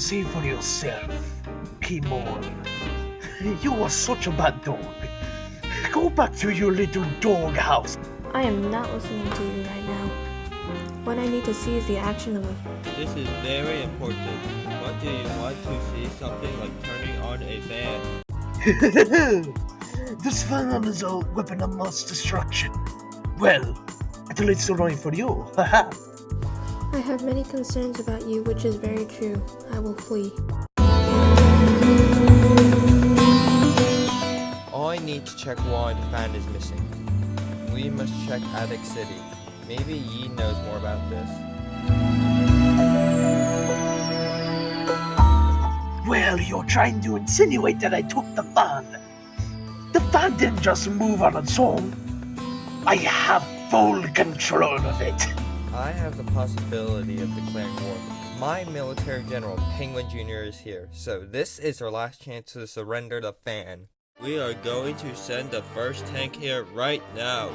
see for yourself, Kimon. You are such a bad dog. Go back to your little dog house. I am not listening to you right now. What I need to see is the action of a This is very important. What do you want to see? Something like turning on a fan? this fan is a weapon of mass destruction. Well, at least only for you. Haha. I have many concerns about you, which is very true. I will flee. I need to check why the fan is missing. We must check Attic City. Maybe Yi knows more about this. well, you're trying to insinuate that I took the fan. The fan didn't just move on its own. I have full control of it. I have the possibility of declaring war. My military general, Penguin Jr. is here, so this is our last chance to surrender the fan. We are going to send the first tank here right now.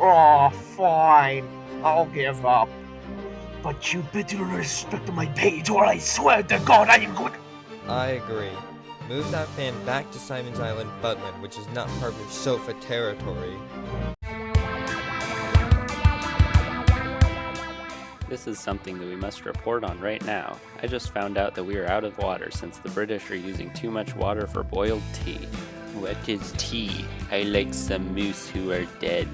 Oh, fine. I'll give up. But you better respect my page or I swear to God I am going I agree. Move that fan back to Simon's Island, Butland, which is not part of sofa territory. This is something that we must report on right now. I just found out that we are out of water since the British are using too much water for boiled tea. What is tea? I like some moose who are dead.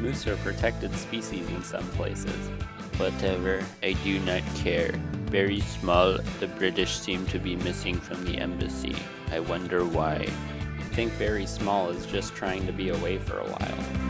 Moose are protected species in some places. Whatever, I do not care. Very small, the British seem to be missing from the embassy. I wonder why. I think Very Small is just trying to be away for a while.